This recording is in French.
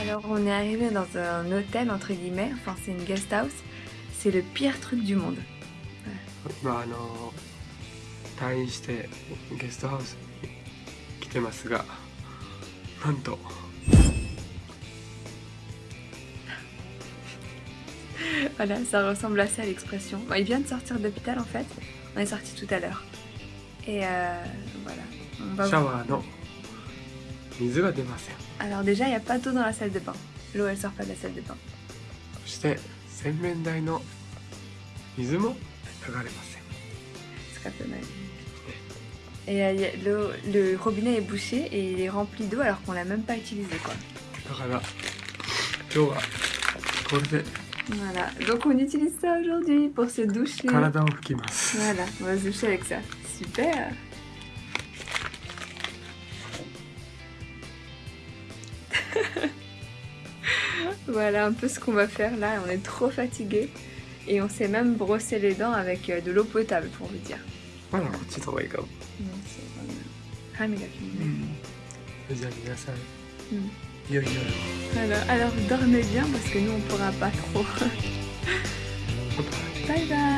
Alors on est arrivé dans un hôtel entre guillemets, enfin c'est une guest house. C'est le pire truc du monde. まああの退院してゲストハウスに来てますがなんと Voilà, ça ressemble assez à l'expression. Bon, il vient de sortir d'hôpital en fait. On est sorti tout à l'heure. Et euh, voilà. On va シャワーの 水が出ません Alors déjà, il n'y a pas d'eau dans la salle de bain. L'eau, elle sort pas de la salle de bain. そして洗面台の水も流れません C'est très peu mal. Et euh, il y a- l'eau- le robinet est bouché et il est rempli d'eau alors qu'on l'a même pas utilisé quoi. だから今日はこれで Voilà. Donc on utilise ça aujourd'hui pour se doucher. 体を拭きます Voilà, on va se doucher avec ça. Super. voilà un peu ce qu'on va faire là, on est trop fatigué et on s'est même brossé les dents avec euh, de l'eau potable pour vous dire. Voilà, petit travail comme. Ah, hmm. Alors, hmm. alors dormez bien parce que nous on pourra pas trop. bye bye